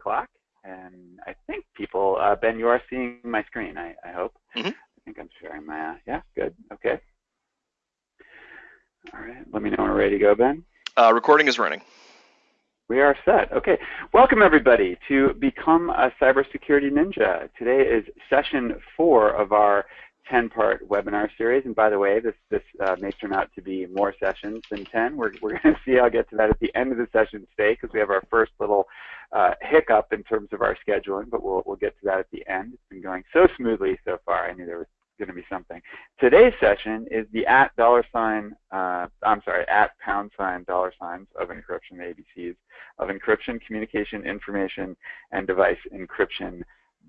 o'clock, and I think people, uh, Ben, you are seeing my screen, I, I hope. Mm -hmm. I think I'm sharing my, uh, yeah, good, okay. All right, let me know when we're ready to go, Ben. Uh, recording is running. We are set. Okay. Welcome, everybody, to Become a Cybersecurity Ninja. Today is session four of our 10-part webinar series. And by the way, this, this uh, may turn out to be more sessions than 10. We're, we're going to see. I'll get to that at the end of the session today because we have our first little uh, hiccup in terms of our scheduling, but we'll, we'll get to that at the end. It's been going so smoothly so far. I knew there was going to be something. Today's session is the at dollar sign, uh, I'm sorry, at pound sign dollar signs of encryption, the ABCs of encryption, communication, information, and device encryption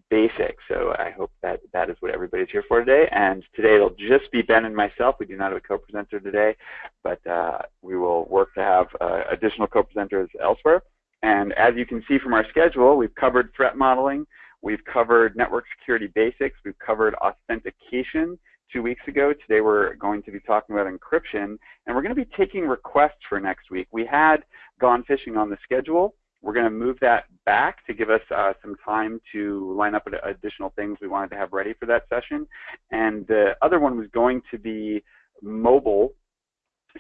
basics. So I hope that that is what everybody's here for today. And today it'll just be Ben and myself. We do not have a co-presenter today, but uh, we will work to have uh, additional co-presenters elsewhere. And as you can see from our schedule, we've covered threat modeling, we've covered network security basics, we've covered authentication two weeks ago. Today we're going to be talking about encryption, and we're going to be taking requests for next week. We had gone phishing on the schedule. We're going to move that back to give us uh, some time to line up additional things we wanted to have ready for that session. And the other one was going to be mobile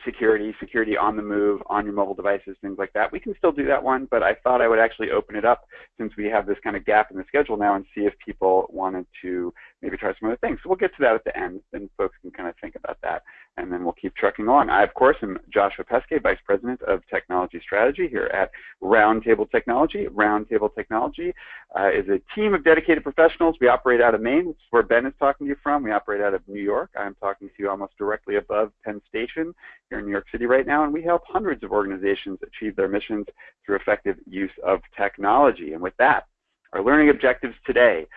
security, security on the move, on your mobile devices, things like that. We can still do that one, but I thought I would actually open it up since we have this kind of gap in the schedule now and see if people wanted to maybe try some other things. So we'll get to that at the end, and folks can kind of think about that, and then we'll keep trucking along. I, of course, am Joshua Peskay, Vice President of Technology Strategy here at Roundtable Technology. Roundtable Technology uh, is a team of dedicated professionals. We operate out of Maine, which is where Ben is talking to you from. We operate out of New York. I'm talking to you almost directly above Penn Station here in New York City right now, and we help hundreds of organizations achieve their missions through effective use of technology. And with that, our learning objectives today,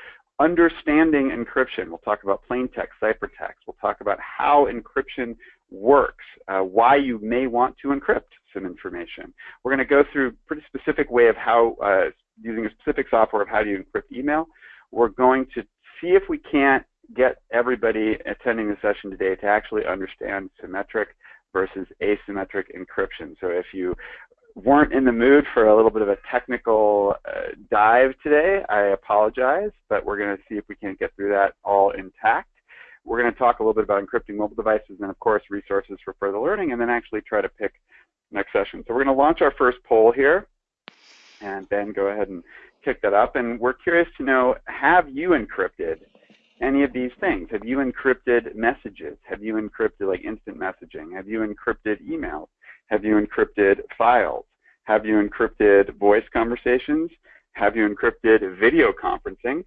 understanding encryption. We'll talk about plain text, ciphertext. We'll talk about how encryption works, uh, why you may want to encrypt some information. We're going to go through a pretty specific way of how, uh, using a specific software of how do you encrypt email. We're going to see if we can't get everybody attending the session today to actually understand symmetric versus asymmetric encryption. So if you weren't in the mood for a little bit of a technical uh, dive today, I apologize, but we're going to see if we can't get through that all intact. We're going to talk a little bit about encrypting mobile devices and, of course, resources for further learning, and then actually try to pick next session. So we're going to launch our first poll here, and then go ahead and kick that up. And we're curious to know, have you encrypted any of these things? Have you encrypted messages? Have you encrypted like instant messaging? Have you encrypted emails? Have you encrypted files? Have you encrypted voice conversations? Have you encrypted video conferencing?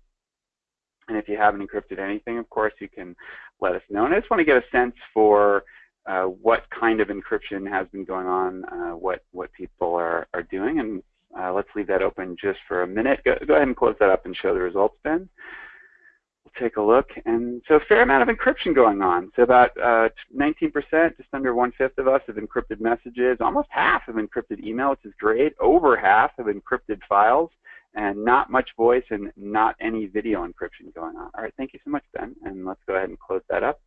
And if you haven't encrypted anything, of course, you can let us know. And I just want to get a sense for uh, what kind of encryption has been going on, uh, what, what people are, are doing. And uh, let's leave that open just for a minute. Go, go ahead and close that up and show the results, Ben take a look. And so a fair amount of encryption going on. So about 19%, uh, just under one-fifth of us have encrypted messages. Almost half have encrypted email, which is great. Over half have encrypted files. And not much voice and not any video encryption going on. All right, thank you so much, Ben. And let's go ahead and close that up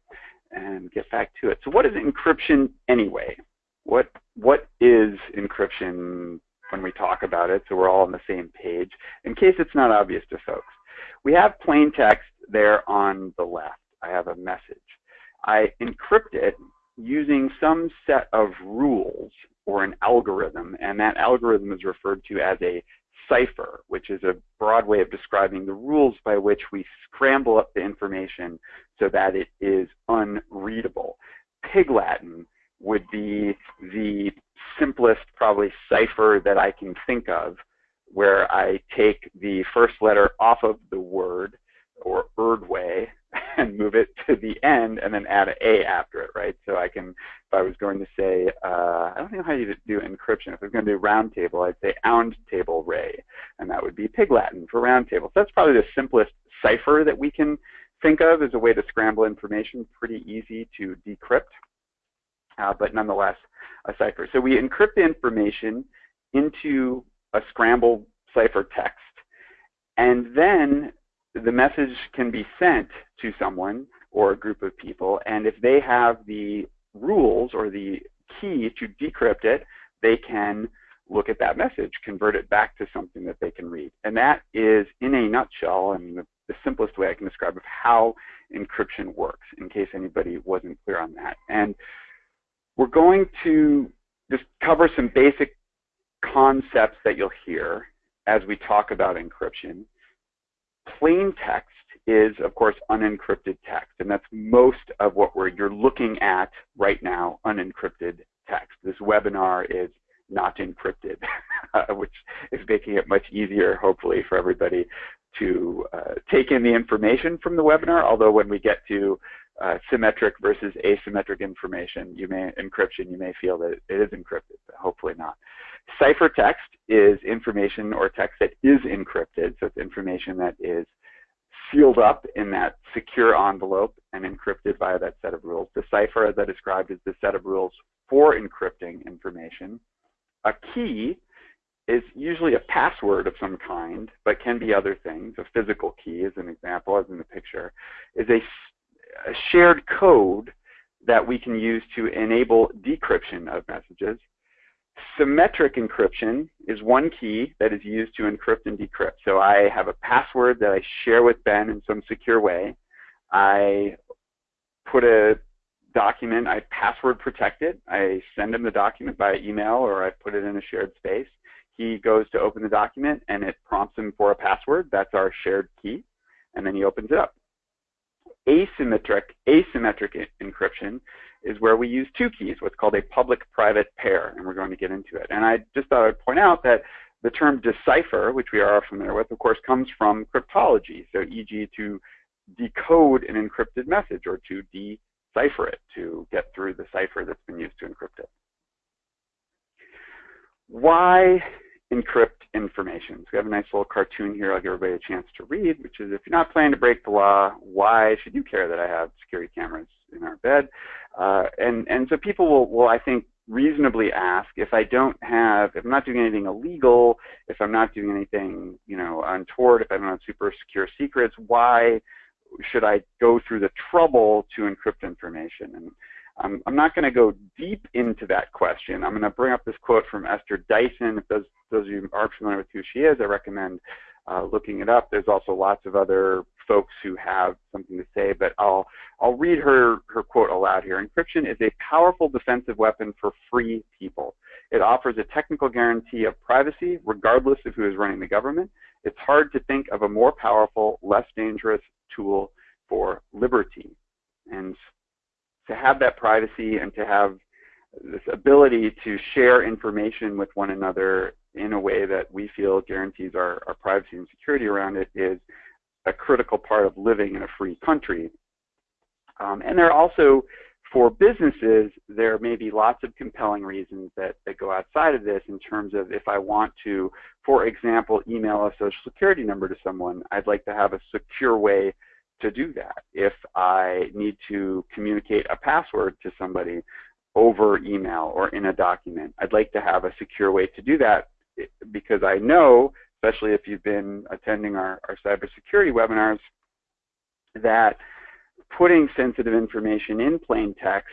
and get back to it. So what is encryption anyway? What What is encryption when we talk about it so we're all on the same page, in case it's not obvious to folks? We have plain text there on the left. I have a message. I encrypt it using some set of rules or an algorithm, and that algorithm is referred to as a cipher, which is a broad way of describing the rules by which we scramble up the information so that it is unreadable. Pig Latin would be the simplest, probably, cipher that I can think of, where I take the first letter off of the word or Erdway and move it to the end and then add an A after it, right? So I can, if I was going to say, uh, I don't know how you do encryption. If I was going to do round table, I'd say ound table ray, and that would be Pig Latin for round table. So that's probably the simplest cipher that we can think of as a way to scramble information, pretty easy to decrypt, uh, but nonetheless a cipher. So we encrypt the information into a scrambled cipher text, and then the message can be sent to someone or a group of people, and if they have the rules or the key to decrypt it, they can look at that message, convert it back to something that they can read. And that is, in a nutshell, and the, the simplest way I can describe of how encryption works, in case anybody wasn't clear on that. And we're going to just cover some basic concepts that you'll hear as we talk about encryption. Plain text is, of course, unencrypted text, and that's most of what we're, you're looking at right now, unencrypted text. This webinar is not encrypted, which is making it much easier, hopefully, for everybody to uh, take in the information from the webinar, although when we get to uh, symmetric versus asymmetric information, you may encryption, you may feel that it is encrypted, but hopefully not. Ciphertext is information or text that is encrypted, so it's information that is sealed up in that secure envelope and encrypted via that set of rules. The cipher, as I described, is the set of rules for encrypting information. A key is usually a password of some kind, but can be other things. A physical key, as an example, as in the picture, is a, a shared code that we can use to enable decryption of messages. Symmetric encryption is one key that is used to encrypt and decrypt. So I have a password that I share with Ben in some secure way. I put a document, I password protect it. I send him the document by email or I put it in a shared space. He goes to open the document and it prompts him for a password. That's our shared key. And then he opens it up. Asymmetric, asymmetric encryption is where we use two keys, what's called a public-private pair, and we're going to get into it. And I just thought I'd point out that the term decipher, which we are familiar with, of course, comes from cryptology. So e.g. to decode an encrypted message or to decipher it, to get through the cipher that's been used to encrypt it. Why encrypt information? So we have a nice little cartoon here I'll give everybody a chance to read, which is if you're not planning to break the law, why should you care that I have security cameras in our bed? Uh, and, and so people will, will, I think, reasonably ask if I don't have, if I'm not doing anything illegal, if I'm not doing anything, you know, untoward, if I don't have super secure secrets, why should I go through the trouble to encrypt information? And I'm, I'm not going to go deep into that question. I'm going to bring up this quote from Esther Dyson. If those, those of you aren't familiar with who she is, I recommend uh, looking it up. There's also lots of other folks who have something to say, but I'll, I'll read her, her quote aloud here. Encryption is a powerful defensive weapon for free people. It offers a technical guarantee of privacy regardless of who is running the government. It's hard to think of a more powerful, less dangerous tool for liberty. And to have that privacy and to have this ability to share information with one another in a way that we feel guarantees our, our privacy and security around it is a critical part of living in a free country. Um, and there are also, for businesses, there may be lots of compelling reasons that, that go outside of this in terms of if I want to, for example, email a social security number to someone, I'd like to have a secure way to do that. If I need to communicate a password to somebody over email or in a document, I'd like to have a secure way to do that eh, because I know, especially if you've been attending our, our cybersecurity webinars, that putting sensitive information in plain text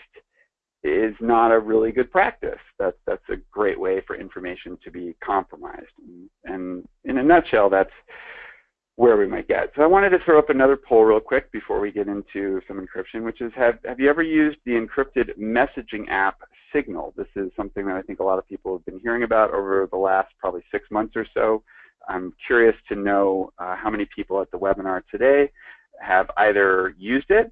is not a really good practice. That's that's a great way for information to be compromised. And in a nutshell, that's where we might get. So I wanted to throw up another poll real quick before we get into some encryption, which is have, have you ever used the encrypted messaging app Signal? This is something that I think a lot of people have been hearing about over the last probably six months or so. I'm curious to know uh, how many people at the webinar today have either used it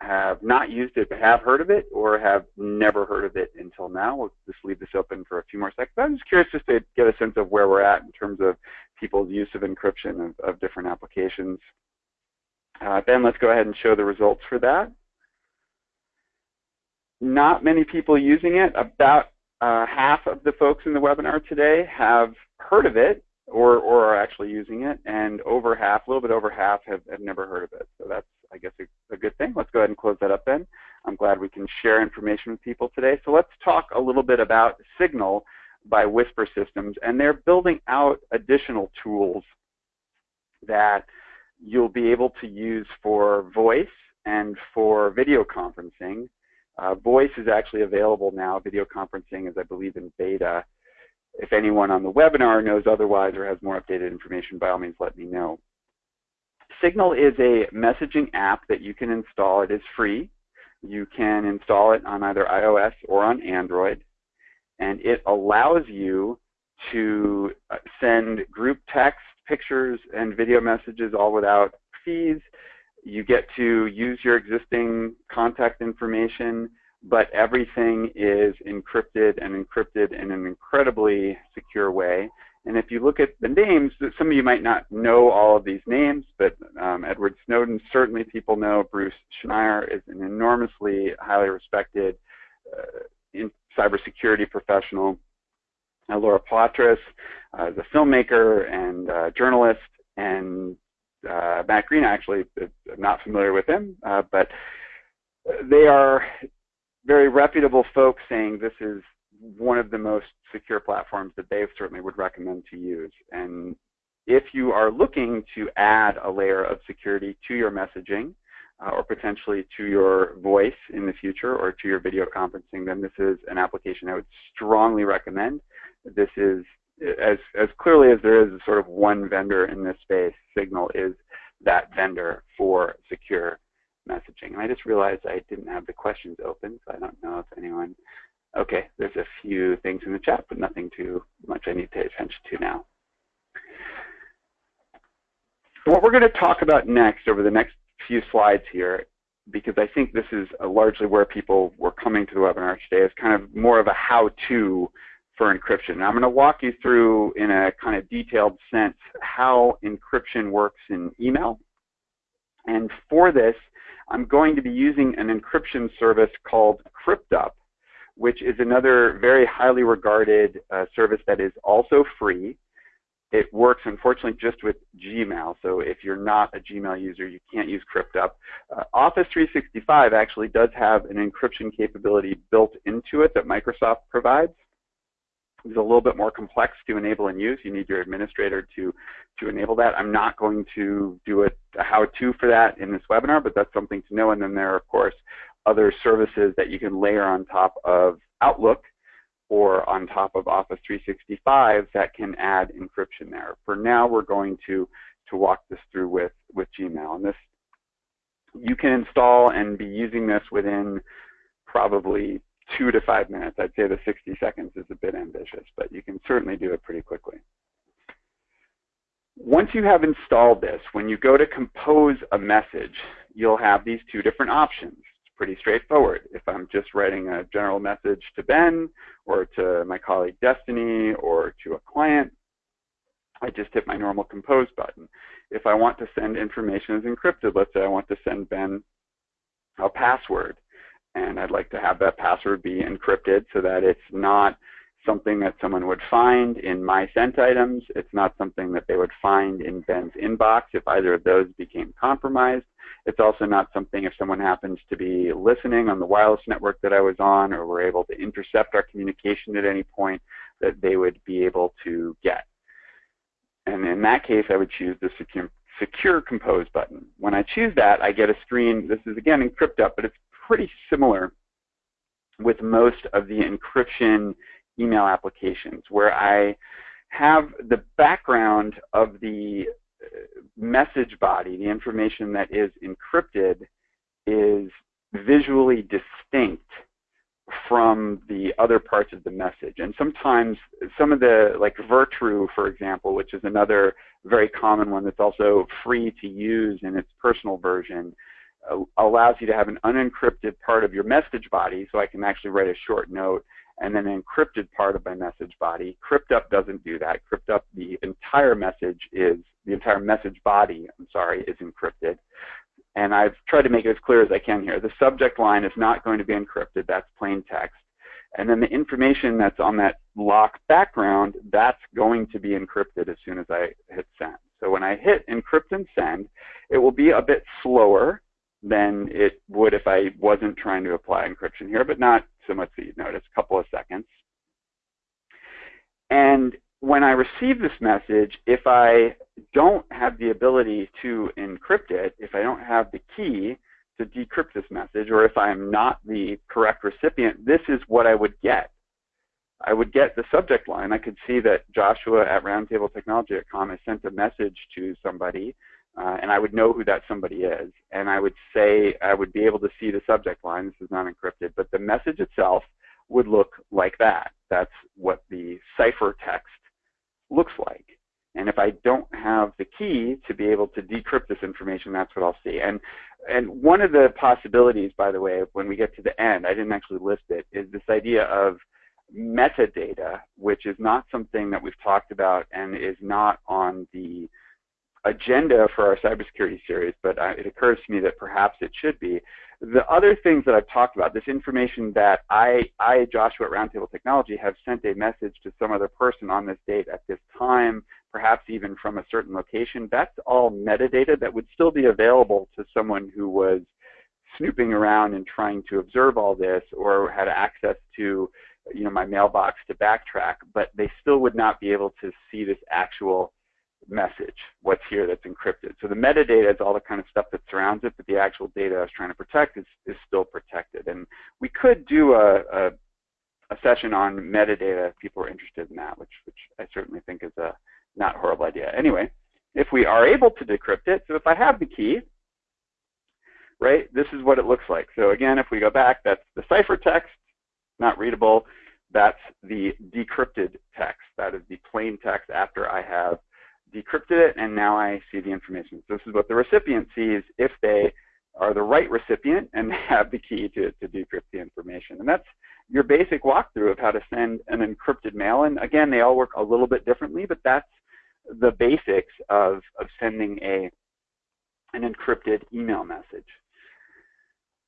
have not used it but have heard of it or have never heard of it until now. We'll just leave this open for a few more seconds. I'm just curious just to get a sense of where we're at in terms of people's use of encryption of, of different applications. Uh, ben, let's go ahead and show the results for that. Not many people using it. About uh, half of the folks in the webinar today have heard of it or, or are actually using it, and over half, a little bit over half, have, have never heard of it. So that's I guess, a, a good thing. Let's go ahead and close that up then. I'm glad we can share information with people today. So let's talk a little bit about Signal by Whisper Systems. And they're building out additional tools that you'll be able to use for voice and for video conferencing. Uh, voice is actually available now. Video conferencing is, I believe, in beta. If anyone on the webinar knows otherwise or has more updated information, by all means let me know. Signal is a messaging app that you can install. It is free. You can install it on either iOS or on Android. And it allows you to uh, send group text, pictures, and video messages all without fees. You get to use your existing contact information, but everything is encrypted and encrypted in an incredibly secure way. And if you look at the names, some of you might not know all of these names, but um, Edward Snowden, certainly people know. Bruce Schneier is an enormously highly respected uh, in cybersecurity professional. Uh, Laura Poitras uh, is a filmmaker and uh, journalist, and uh, Matt Green, actually, I'm not familiar with him, uh, but they are very reputable folks saying this is one of the most secure platforms that they certainly would recommend to use. And if you are looking to add a layer of security to your messaging, uh, or potentially to your voice in the future or to your video conferencing, then this is an application I would strongly recommend. This is, as, as clearly as there is a sort of one vendor in this space, Signal is that vendor for secure messaging. And I just realized I didn't have the questions open, so I don't know if anyone Okay, there's a few things in the chat, but nothing too much I need to pay attention to now. What we're going to talk about next over the next few slides here, because I think this is largely where people were coming to the webinar today, is kind of more of a how-to for encryption. And I'm going to walk you through in a kind of detailed sense how encryption works in email. And for this, I'm going to be using an encryption service called Cryptup which is another very highly regarded uh, service that is also free. It works, unfortunately, just with Gmail. So if you're not a Gmail user, you can't use Cryptup. Uh, Office 365 actually does have an encryption capability built into it that Microsoft provides. It's a little bit more complex to enable and use. You need your administrator to, to enable that. I'm not going to do a, a how-to for that in this webinar, but that's something to know. And then there are, of course, other services that you can layer on top of Outlook or on top of Office 365 that can add encryption there. For now, we're going to, to walk this through with, with Gmail. And this, you can install and be using this within probably two to five minutes. I'd say the 60 seconds is a bit ambitious, but you can certainly do it pretty quickly. Once you have installed this, when you go to compose a message, you'll have these two different options pretty straightforward. If I'm just writing a general message to Ben or to my colleague Destiny or to a client, I just hit my normal compose button. If I want to send information as encrypted, let's say I want to send Ben a password, and I'd like to have that password be encrypted so that it's not something that someone would find in my sent items. It's not something that they would find in Ben's inbox if either of those became compromised. It's also not something if someone happens to be listening on the wireless network that I was on or were able to intercept our communication at any point that they would be able to get. And in that case, I would choose the secure, secure compose button. When I choose that, I get a screen. This is again encrypted, but it's pretty similar with most of the encryption email applications where I have the background of the message body, the information that is encrypted, is visually distinct from the other parts of the message. And sometimes some of the, like Virtru, for example, which is another very common one that's also free to use in its personal version, uh, allows you to have an unencrypted part of your message body, so I can actually write a short note and then an encrypted part of my message body. Cryptup doesn't do that. Cryptup, the entire message is, the entire message body, I'm sorry, is encrypted. And I've tried to make it as clear as I can here. The subject line is not going to be encrypted. That's plain text. And then the information that's on that lock background, that's going to be encrypted as soon as I hit send. So when I hit encrypt and send, it will be a bit slower than it would if I wasn't trying to apply encryption here, but not so much that you'd notice, a couple of seconds. And when I receive this message, if I don't have the ability to encrypt it, if I don't have the key to decrypt this message, or if I'm not the correct recipient, this is what I would get. I would get the subject line. I could see that Joshua at roundtabletechnology.com has sent a message to somebody, uh, and I would know who that somebody is. And I would say, I would be able to see the subject line. This is not encrypted, but the message itself would look like that. That's what the ciphertext looks like. And if I don't have the key to be able to decrypt this information, that's what I'll see. And and one of the possibilities, by the way, when we get to the end, I didn't actually list it, is this idea of metadata, which is not something that we've talked about and is not on the agenda for our cybersecurity series, but uh, it occurs to me that perhaps it should be. The other things that I've talked about, this information that I, I, Joshua at Roundtable Technology, have sent a message to some other person on this date at this time, perhaps even from a certain location, that's all metadata that would still be available to someone who was snooping around and trying to observe all this or had access to you know, my mailbox to backtrack, but they still would not be able to see this actual message, what's here that's encrypted. So the metadata is all the kind of stuff that surrounds it, but the actual data I was trying to protect is, is still protected. And we could do a, a, a session on metadata if people are interested in that, which, which I certainly think is a not horrible idea. Anyway, if we are able to decrypt it, so if I have the key, right, this is what it looks like. So again, if we go back, that's the ciphertext, not readable. That's the decrypted text. That is the plain text after I have decrypted it, and now I see the information. So this is what the recipient sees if they are the right recipient and have the key to, to decrypt the information. And that's your basic walkthrough of how to send an encrypted mail. And again, they all work a little bit differently, but that's the basics of, of sending a, an encrypted email message.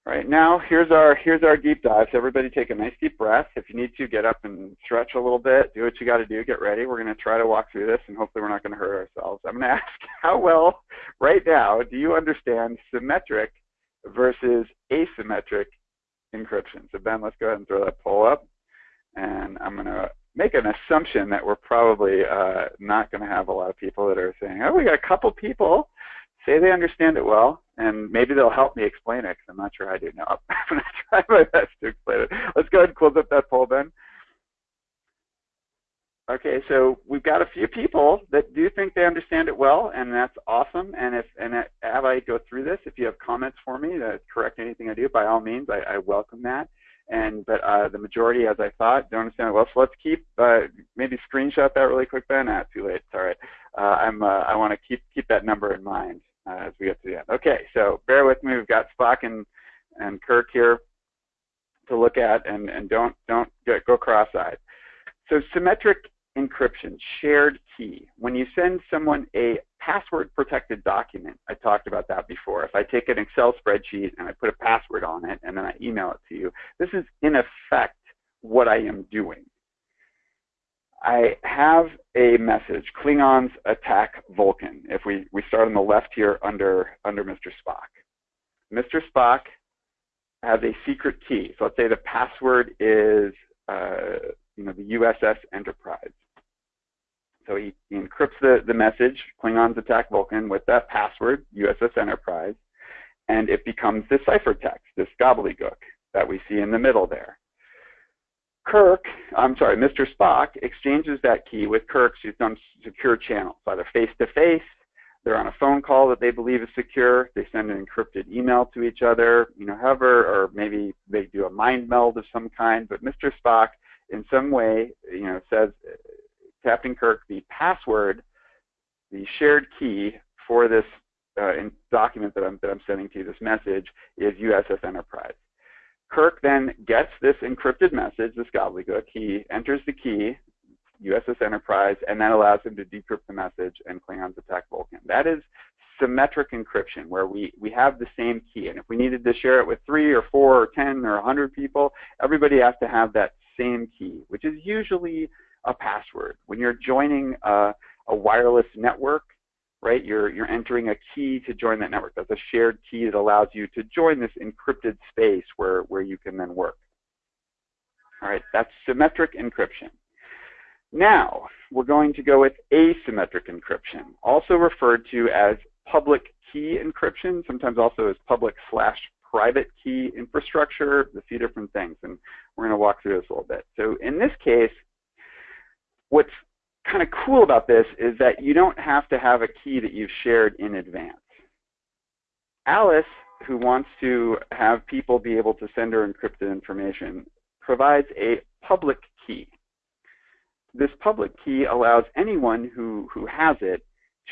Right now, here's our here's our deep dive. So everybody take a nice deep breath. If you need to, get up and stretch a little bit. Do what you got to do. Get ready. We're going to try to walk through this, and hopefully we're not going to hurt ourselves. I'm going to ask, how well, right now, do you understand symmetric versus asymmetric encryption? So Ben, let's go ahead and throw that poll up, and I'm going to make an assumption that we're probably uh, not going to have a lot of people that are saying, oh, we got a couple people say they understand it well, and maybe they'll help me explain it because I'm not sure I do now. I'm going to try my best to explain it. Let's go ahead and close up that poll, Ben. Okay, so we've got a few people that do think they understand it well, and that's awesome. And if and as I go through this, if you have comments for me to correct anything I do, by all means, I, I welcome that. And but uh, the majority, as I thought, don't understand well. So let's keep uh, maybe screenshot that really quick, Ben. Ah, too late. Right. Uh, I'm uh, I want to keep keep that number in mind uh, as we get to the end. Okay, so bear with me. We've got Spock and, and Kirk here to look at, and, and don't, don't get, go cross-eyed. So symmetric encryption, shared key. When you send someone a password-protected document, I talked about that before. If I take an Excel spreadsheet and I put a password on it and then I email it to you, this is in effect what I am doing. I have a message, Klingons attack Vulcan. If we, we start on the left here under, under Mr. Spock. Mr. Spock has a secret key. So let's say the password is uh, you know, the USS Enterprise. So he, he encrypts the, the message, Klingons attack Vulcan, with that password, USS Enterprise, and it becomes this ciphertext, this gobbledygook that we see in the middle there. Kirk, I'm sorry, Mr. Spock exchanges that key with Kirk through some secure channels, either face-to-face, they're on a phone call that they believe is secure, they send an encrypted email to each other, you know, however, or maybe they do a mind meld of some kind, but Mr. Spock in some way, you know, says, Captain Kirk, the password, the shared key for this uh, document that I'm, that I'm sending to you, this message, is USS Enterprise. Kirk then gets this encrypted message, this gobbledygook. He enters the key, USS Enterprise, and that allows him to decrypt the message and Klingons attack Vulcan. That is symmetric encryption, where we, we have the same key. And if we needed to share it with three or four or 10 or a 100 people, everybody has to have that same key, which is usually a password. When you're joining a, a wireless network, right? You're, you're entering a key to join that network. That's a shared key that allows you to join this encrypted space where, where you can then work. All right, that's symmetric encryption. Now, we're going to go with asymmetric encryption, also referred to as public key encryption, sometimes also as public slash private key infrastructure, a few different things, and we're going to walk through this a little bit. So in this case, what's kind of cool about this is that you don't have to have a key that you've shared in advance. Alice, who wants to have people be able to send her encrypted information, provides a public key. This public key allows anyone who, who has it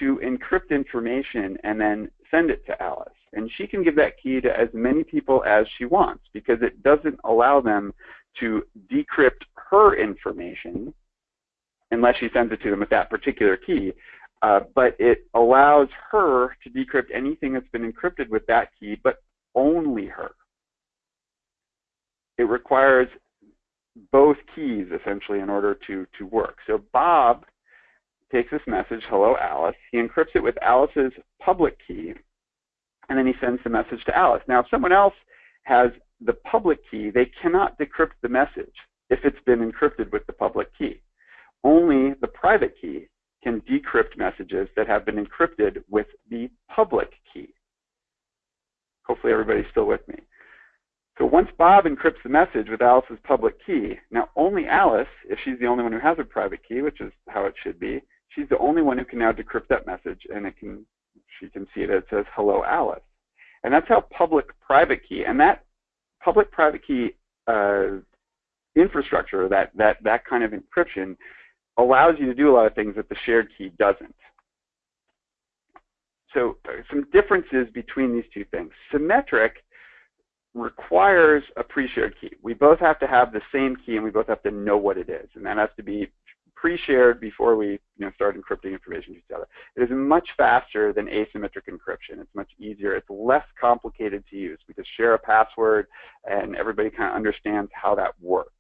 to encrypt information and then send it to Alice. And she can give that key to as many people as she wants because it doesn't allow them to decrypt her information unless she sends it to them with that particular key. Uh, but it allows her to decrypt anything that's been encrypted with that key, but only her. It requires both keys essentially in order to, to work. So Bob takes this message, hello Alice, he encrypts it with Alice's public key, and then he sends the message to Alice. Now if someone else has the public key, they cannot decrypt the message if it's been encrypted with the public key. Only the private key can decrypt messages that have been encrypted with the public key. Hopefully everybody's still with me. So once Bob encrypts the message with Alice's public key, now only Alice, if she's the only one who has a private key, which is how it should be, she's the only one who can now decrypt that message and it can she can see it, it says hello Alice. And that's how public private key and that public private key uh, infrastructure, that, that, that kind of encryption allows you to do a lot of things that the shared key doesn't. So uh, some differences between these two things. Symmetric requires a pre-shared key. We both have to have the same key and we both have to know what it is. And that has to be pre-shared before we you know, start encrypting information to each other. It is much faster than asymmetric encryption. It's much easier. It's less complicated to use. We just share a password and everybody kind of understands how that works.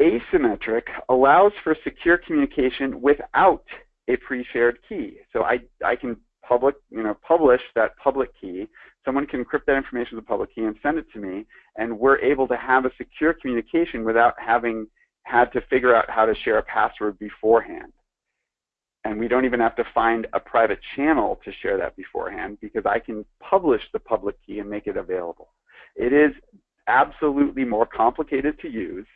Asymmetric allows for secure communication without a pre-shared key. So I, I can public, you know, publish that public key. Someone can encrypt that information with a public key and send it to me, and we're able to have a secure communication without having had to figure out how to share a password beforehand. And we don't even have to find a private channel to share that beforehand because I can publish the public key and make it available. It is absolutely more complicated to use.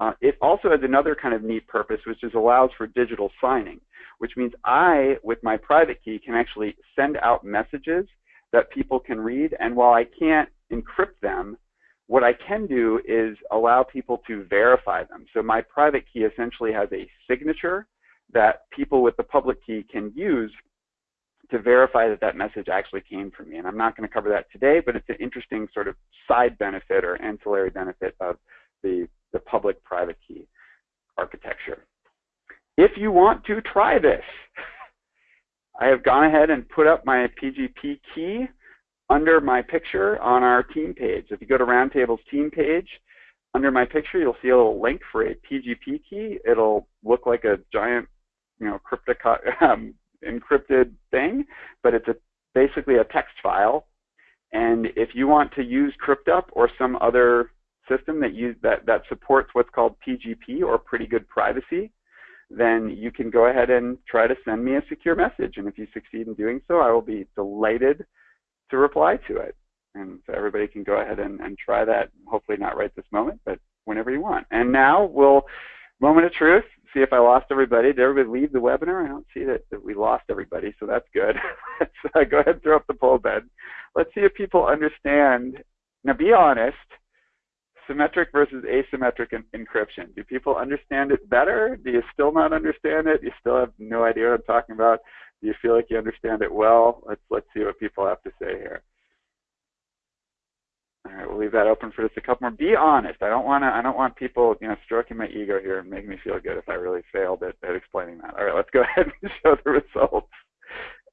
Uh, it also has another kind of neat purpose, which is allows for digital signing, which means I, with my private key, can actually send out messages that people can read. And while I can't encrypt them, what I can do is allow people to verify them. So my private key essentially has a signature that people with the public key can use to verify that that message actually came from me. And I'm not going to cover that today, but it's an interesting sort of side benefit or ancillary benefit of the the public-private key architecture. If you want to try this, I have gone ahead and put up my PGP key under my picture on our team page. If you go to Roundtable's team page, under my picture, you'll see a little link for a PGP key. It'll look like a giant, you know, um, encrypted thing, but it's a, basically a text file. And if you want to use CryptUp or some other system that, use, that, that supports what's called PGP or pretty good privacy, then you can go ahead and try to send me a secure message. And if you succeed in doing so, I will be delighted to reply to it. And so everybody can go ahead and, and try that, hopefully not right this moment, but whenever you want. And now we'll, moment of truth, see if I lost everybody. Did everybody leave the webinar? I don't see that, that we lost everybody, so that's good. Uh, go ahead and throw up the poll Ben. Let's see if people understand. Now be honest, symmetric versus asymmetric encryption. Do people understand it better? Do you still not understand it? You still have no idea what I'm talking about? Do you feel like you understand it well? Let's let's see what people have to say here. All right, we'll leave that open for just a couple more. Be honest. I don't want to. I don't want people, you know, stroking my ego here and making me feel good if I really failed at, at explaining that. All right, let's go ahead and show the results.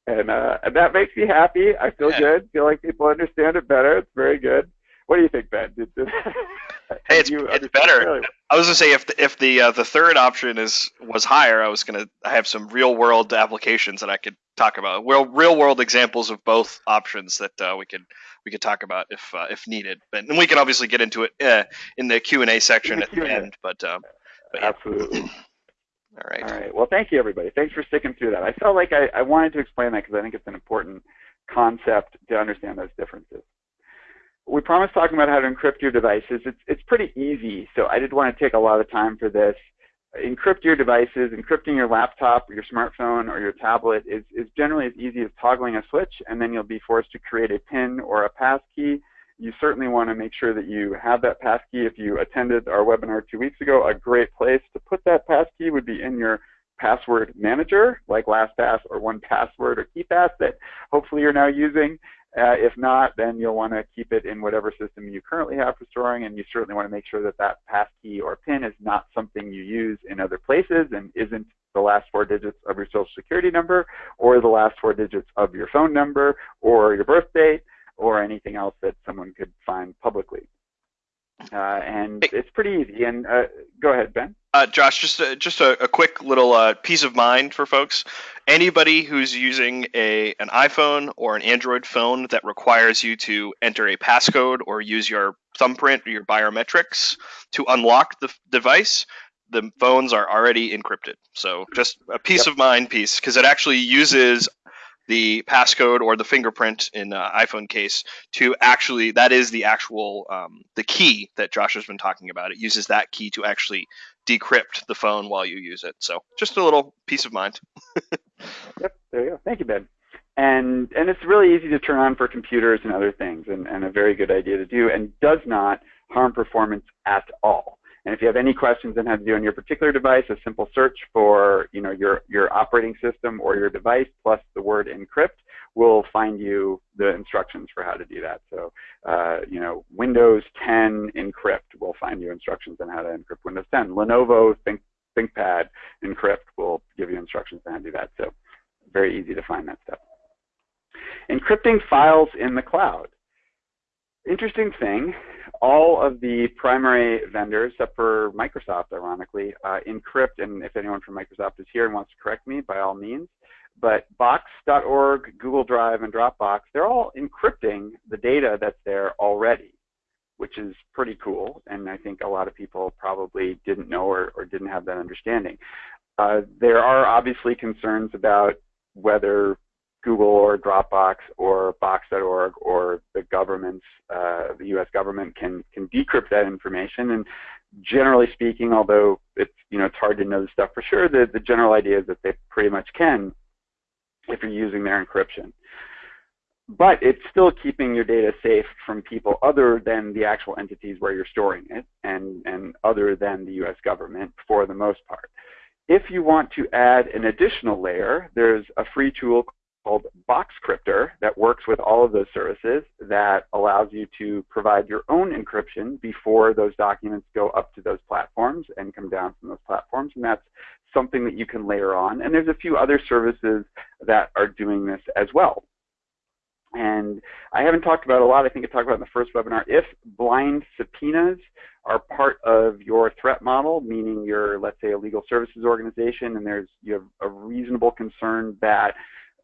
And, uh, and that makes me happy. I feel yeah. good. Feel like people understand it better. It's very good. What do you think, Ben? Did, did, hey, it's, it's better. I was gonna say if the, if the uh, the third option is was higher, I was gonna have some real world applications that I could talk about. Real real world examples of both options that uh, we could we could talk about if uh, if needed. But and we can obviously get into it uh, in the Q and A section at the end. But, um, but yeah. absolutely. All right. All right. Well, thank you, everybody. Thanks for sticking through that. I felt like I, I wanted to explain that because I think it's an important concept to understand those differences. We promised talking about how to encrypt your devices. It's, it's pretty easy, so I didn't want to take a lot of time for this. Encrypt your devices, encrypting your laptop or your smartphone or your tablet is, is generally as easy as toggling a switch and then you'll be forced to create a PIN or a passkey. You certainly want to make sure that you have that passkey. If you attended our webinar two weeks ago, a great place to put that passkey would be in your password manager like LastPass or 1Password or KeePass that hopefully you're now using. Uh, if not, then you'll want to keep it in whatever system you currently have for storing, and you certainly want to make sure that that passkey or PIN is not something you use in other places and isn't the last four digits of your social security number or the last four digits of your phone number or your birth date or anything else that someone could find publicly. Uh, and it's pretty easy. And uh, go ahead, Ben. Uh, Josh, just a, just a, a quick little uh, peace of mind for folks. Anybody who's using a an iPhone or an Android phone that requires you to enter a passcode or use your thumbprint or your biometrics to unlock the device, the phones are already encrypted. So just a peace yep. of mind piece because it actually uses the passcode or the fingerprint in uh, iPhone case to actually that is the actual um, the key that Josh has been talking about. It uses that key to actually decrypt the phone while you use it. So just a little peace of mind. yep, there you go. Thank you, Ben. And and it's really easy to turn on for computers and other things, and, and a very good idea to do, and does not harm performance at all. And if you have any questions on how to do on your particular device, a simple search for you know your your operating system or your device plus the word encrypt will find you the instructions for how to do that. So uh, you know Windows 10 encrypt we'll find you instructions on how to encrypt Windows 10. Lenovo Think ThinkPad encrypt will give you instructions on how to do that. So very easy to find that stuff. Encrypting files in the cloud. Interesting thing all of the primary vendors, except for Microsoft, ironically, uh, encrypt, and if anyone from Microsoft is here and wants to correct me, by all means, but Box.org, Google Drive, and Dropbox, they're all encrypting the data that's there already, which is pretty cool, and I think a lot of people probably didn't know or, or didn't have that understanding. Uh, there are obviously concerns about whether Google or Dropbox or Box.org or the government's, uh, the U.S. government can can decrypt that information. And generally speaking, although it's you know it's hard to know the stuff for sure, the the general idea is that they pretty much can if you're using their encryption. But it's still keeping your data safe from people other than the actual entities where you're storing it and, and other than the US government for the most part. If you want to add an additional layer, there's a free tool called Boxcryptor that works with all of those services that allows you to provide your own encryption before those documents go up to those platforms and come down from those platforms. And that's something that you can layer on. And there's a few other services that are doing this as well. And I haven't talked about a lot. I think I talked about in the first webinar. If blind subpoenas are part of your threat model, meaning you're, let's say, a legal services organization, and there's you have a reasonable concern that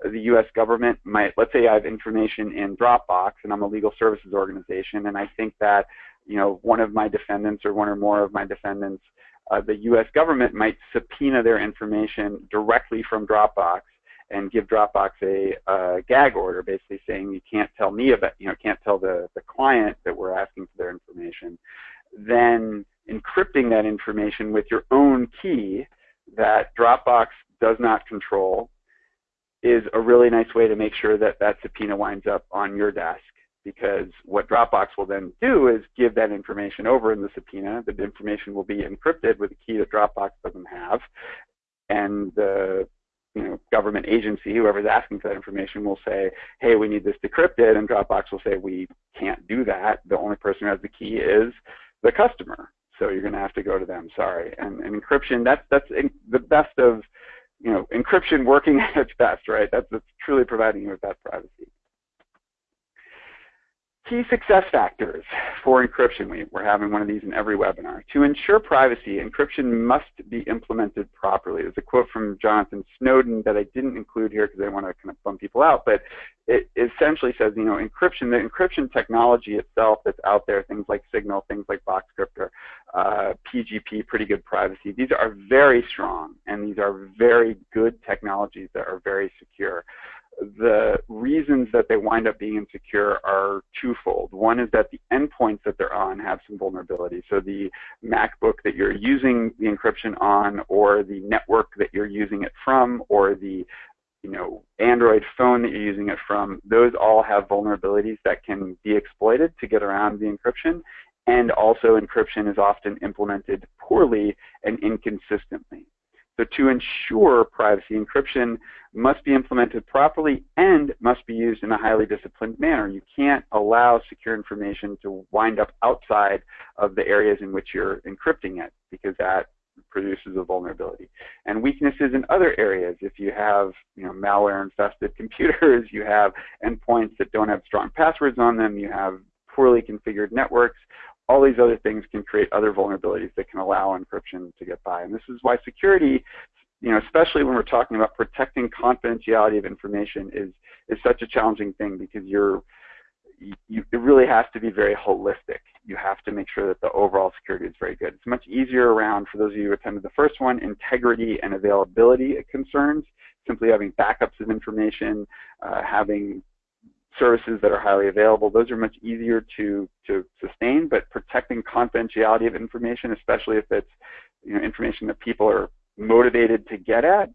the U.S. government might, let's say I have information in Dropbox and I'm a legal services organization and I think that, you know, one of my defendants or one or more of my defendants, uh, the U.S. government might subpoena their information directly from Dropbox and give Dropbox a, a gag order, basically saying you can't tell me about, you know, can't tell the, the client that we're asking for their information. Then encrypting that information with your own key that Dropbox does not control is a really nice way to make sure that that subpoena winds up on your desk because what Dropbox will then do is give that information over in the subpoena. The information will be encrypted with a key that Dropbox doesn't have, and the you know, government agency, whoever's asking for that information, will say, "Hey, we need this decrypted," and Dropbox will say, "We can't do that. The only person who has the key is the customer, so you're going to have to go to them. Sorry." And, and encryption, that's that's the best of you know, encryption working at its best, right? That's, that's truly providing you with that privacy. Key success factors for encryption. We, we're having one of these in every webinar. To ensure privacy, encryption must be implemented properly. There's a quote from Jonathan Snowden that I didn't include here because I want to kind of bum people out, but it essentially says, you know, encryption, the encryption technology itself that's out there, things like Signal, things like Boxcryptor, uh, PGP, pretty good privacy. These are very strong, and these are very good technologies that are very secure. The reasons that they wind up being insecure are twofold. One is that the endpoints that they're on have some vulnerability. So the MacBook that you're using the encryption on, or the network that you're using it from, or the you know, Android phone that you're using it from, those all have vulnerabilities that can be exploited to get around the encryption. And also encryption is often implemented poorly and inconsistently. So to ensure privacy, encryption must be implemented properly and must be used in a highly disciplined manner. You can't allow secure information to wind up outside of the areas in which you're encrypting it because that produces a vulnerability. And weaknesses in other areas, if you have you know, malware-infested computers, you have endpoints that don't have strong passwords on them, you have poorly configured networks, all these other things can create other vulnerabilities that can allow encryption to get by. And this is why security, you know, especially when we're talking about protecting confidentiality of information is, is such a challenging thing because you're, you, it really has to be very holistic. You have to make sure that the overall security is very good. It's much easier around, for those of you who attended the first one, integrity and availability concerns, simply having backups of information, uh, having services that are highly available, those are much easier to, to sustain, but protecting confidentiality of information, especially if it's you know, information that people are motivated to get at,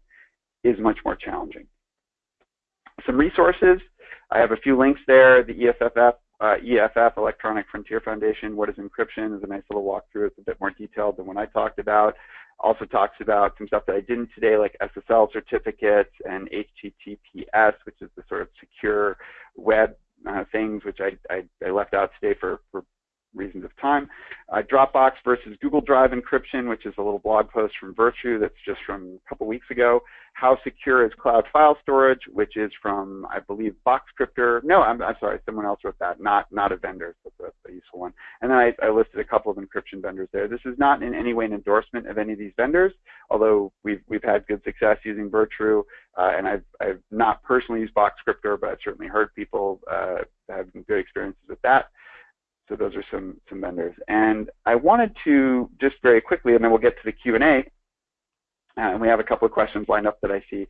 is much more challenging. Some resources, I have a few links there, the EFFF, uh, EFF, Electronic Frontier Foundation, what is encryption is a nice little walkthrough. It's a bit more detailed than what I talked about also talks about some stuff that I didn't today, like SSL certificates and HTTPS, which is the sort of secure web uh, things, which I, I, I, left out today for, for reasons of time. Uh, Dropbox versus Google Drive encryption, which is a little blog post from Virtru that's just from a couple weeks ago. How secure is cloud file storage, which is from, I believe, Boxcryptor. No, I'm, I'm sorry, someone else wrote that, not, not a vendor, but that's a useful one. And then I, I listed a couple of encryption vendors there. This is not in any way an endorsement of any of these vendors, although we've, we've had good success using Virtru, uh, and I've, I've not personally used Boxcryptor, but I've certainly heard people uh, have good experiences with that. So those are some, some vendors. And I wanted to just very quickly, and then we'll get to the Q&A, uh, and we have a couple of questions lined up that I see.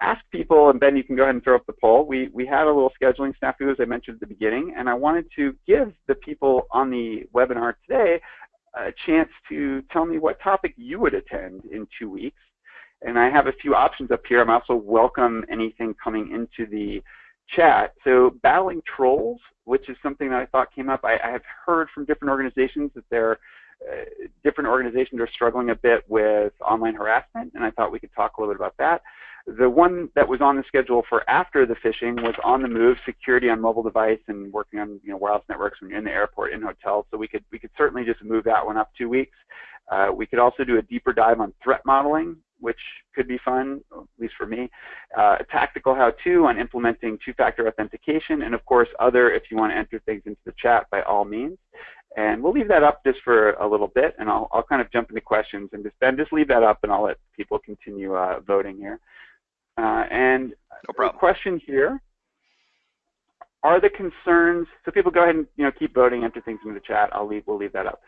Ask people, and Ben, you can go ahead and throw up the poll. We, we had a little scheduling snafu, as I mentioned at the beginning, and I wanted to give the people on the webinar today a chance to tell me what topic you would attend in two weeks. And I have a few options up here. I'm also welcome anything coming into the chat. So battling trolls, which is something that I thought came up. I, I have heard from different organizations that they're uh, different organizations are struggling a bit with online harassment, and I thought we could talk a little bit about that. The one that was on the schedule for after the phishing was on the move, security on mobile device, and working on you know wireless networks when you're in the airport, in hotels. So we could we could certainly just move that one up two weeks. Uh, we could also do a deeper dive on threat modeling, which could be fun, at least for me. Uh, a tactical how-to on implementing two-factor authentication, and of course, other if you want to enter things into the chat by all means. And we'll leave that up just for a little bit, and I'll, I'll kind of jump into questions and just then just leave that up, and I'll let people continue uh, voting here. Uh, and no a question here: Are the concerns? So people go ahead and you know keep voting, enter things into the chat. I'll leave. We'll leave that up.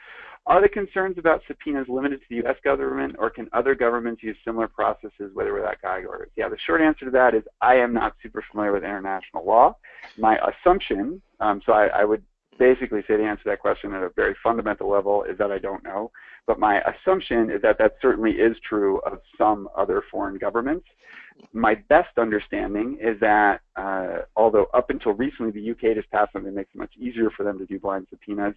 Are the concerns about subpoenas limited to the U.S. government, or can other governments use similar processes, whether without gag orders? Yeah, the short answer to that is I am not super familiar with international law. My assumption, um, so I, I would basically say to answer that question at a very fundamental level is that I don't know. But my assumption is that that certainly is true of some other foreign governments. My best understanding is that uh, although up until recently the UK just passed something that makes it much easier for them to do blind subpoenas,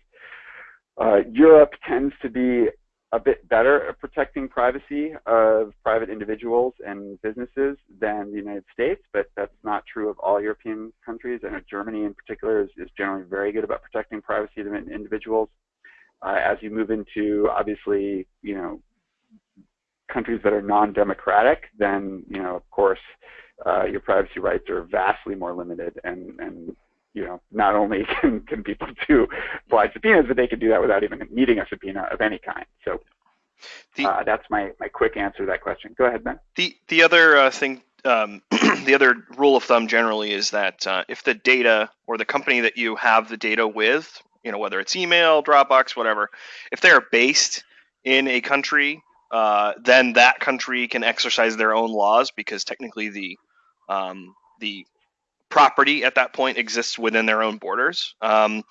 uh, Europe tends to be a bit better at protecting privacy of private individuals and businesses than the United States, but that's not true of all European countries. I know Germany in particular is, is generally very good about protecting privacy of individuals. Uh, as you move into, obviously, you know, countries that are non-democratic, then, you know, of course, uh, your privacy rights are vastly more limited and, and you know, not only can, can people do blind subpoenas, but they can do that without even needing a subpoena of any kind. So the, uh, that's my, my quick answer to that question. Go ahead, Ben. The, the other uh, thing, um, the other rule of thumb generally is that uh, if the data or the company that you have the data with, you know, whether it's email, Dropbox, whatever, if they're based in a country, uh, then that country can exercise their own laws because technically the um, the property at that point exists within their own borders. Um,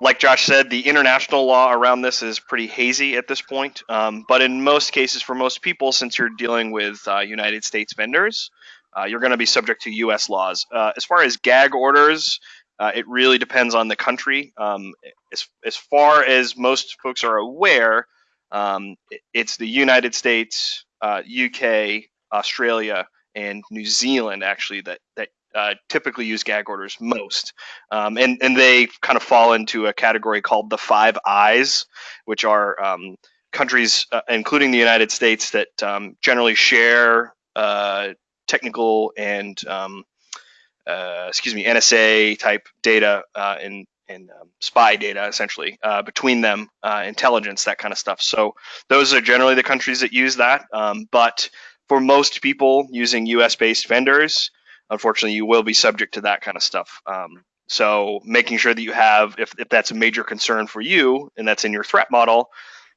like Josh said, the international law around this is pretty hazy at this point. Um, but in most cases, for most people, since you're dealing with uh, United States vendors, uh, you're going to be subject to U.S. laws. Uh, as far as gag orders, uh, it really depends on the country. Um, as, as far as most folks are aware, um, it's the United States, UK, uh, Australia, and New Zealand actually that that uh, typically use gag orders most, um, and and they kind of fall into a category called the Five Eyes, which are um, countries, uh, including the United States, that um, generally share uh, technical and um, uh, excuse me NSA type data and uh, and um, spy data essentially uh, between them, intelligence, that kind of stuff. So those are generally the countries that use that, um, but for most people using US based vendors, unfortunately, you will be subject to that kind of stuff. Um, so making sure that you have, if, if that's a major concern for you and that's in your threat model,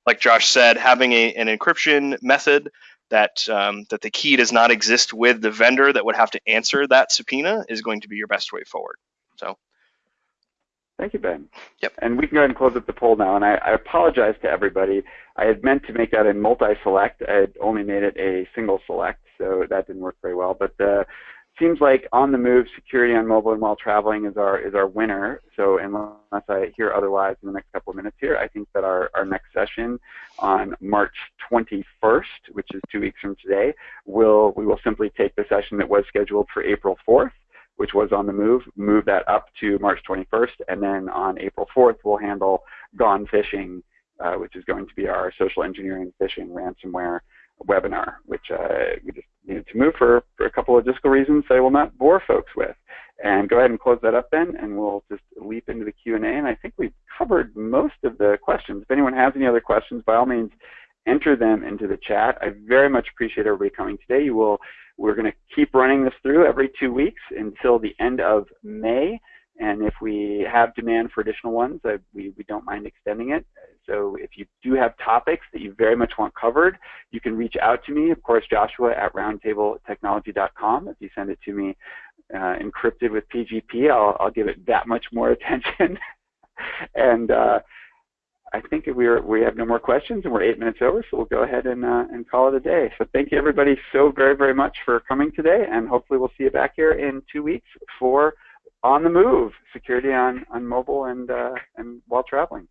like Josh said, having a, an encryption method that um, that the key does not exist with the vendor that would have to answer that subpoena is going to be your best way forward. So. Thank you, Ben. Yep. And we can go ahead and close up the poll now. And I, I apologize to everybody. I had meant to make that a multi-select. I had only made it a single select, so that didn't work very well. But the seems like on the move security on mobile and while traveling is our is our winner. So unless I hear otherwise in the next couple of minutes here, I think that our, our next session on March 21st, which is two weeks from today, will we will simply take the session that was scheduled for April 4th, which was on the move, move that up to March 21st, and then on April 4th we'll handle gone phishing, uh, which is going to be our social engineering phishing ransomware webinar, which uh, we just needed to move for, for a couple of logistical reasons I will not bore folks with. And go ahead and close that up then, and we'll just leap into the Q&A. And I think we've covered most of the questions. If anyone has any other questions, by all means, enter them into the chat. I very much appreciate everybody coming today. You will, we're going to keep running this through every two weeks until the end of May. And if we have demand for additional ones, uh, we, we don't mind extending it. So if you do have topics that you very much want covered, you can reach out to me, of course, Joshua at roundtabletechnology.com. If you send it to me uh, encrypted with PGP, I'll, I'll give it that much more attention. and uh, I think we are, we have no more questions, and we're eight minutes over, so we'll go ahead and, uh, and call it a day. So thank you everybody so very, very much for coming today, and hopefully we'll see you back here in two weeks for on the move security on, on mobile and, uh, and while traveling.